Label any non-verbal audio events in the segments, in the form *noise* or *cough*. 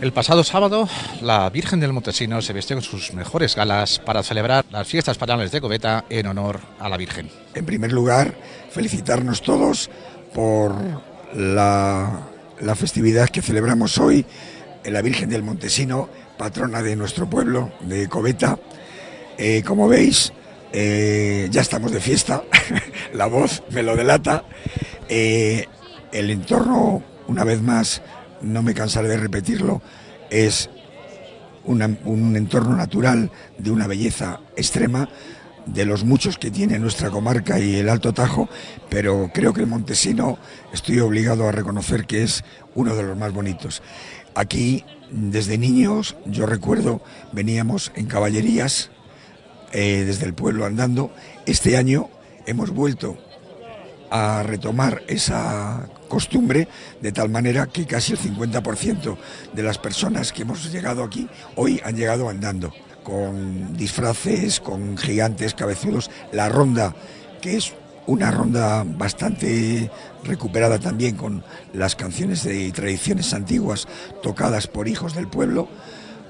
El pasado sábado, la Virgen del Montesino se vistió con sus mejores galas para celebrar las fiestas patronales de Coveta en honor a la Virgen. En primer lugar, felicitarnos todos por la, festividad que celebramos hoy en la Virgen del Montesino, patrona de nuestro pueblo, de Coveta. Eh, como veis, eh, ya estamos de fiesta, *laughs* la voz me lo delata. Eh, el entorno, una vez más, no me cansaré de repetirlo, es un entorno natural de una belleza extrema, de los muchos que tiene nuestra comarca y el Alto Tajo, pero creo que el Montesino estoy obligado a reconocer que es uno de los más bonitos. Aquí, desde niños, yo recuerdo, veníamos en caballerías, eh, desde el pueblo andando. Este año hemos vuelto a retomar esa costumbre de tal manera que casi el 50% de las personas que hemos llegado aquí hoy han llegado andando con disfraces, con gigantes cabezudos, la ronda que es una ronda bastante recuperada también con las canciones de tradiciones antiguas tocadas por hijos del pueblo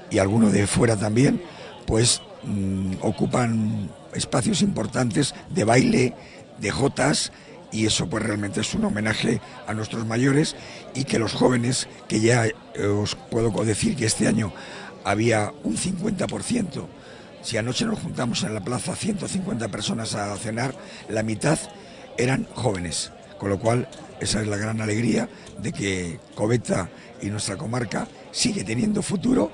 y algunos de fuera también, pues mm, ocupan espacios importantes de baile, de jotas y eso pues realmente es un homenaje a nuestros mayores y que los jóvenes, que ya eh, os puedo decir que este año había un 50%, si anoche nos juntamos en la plaza 150 personas a cenar, la mitad eran jóvenes, con lo cual esa es la gran alegría de que Coveta y nuestra comarca sigue teniendo futuro.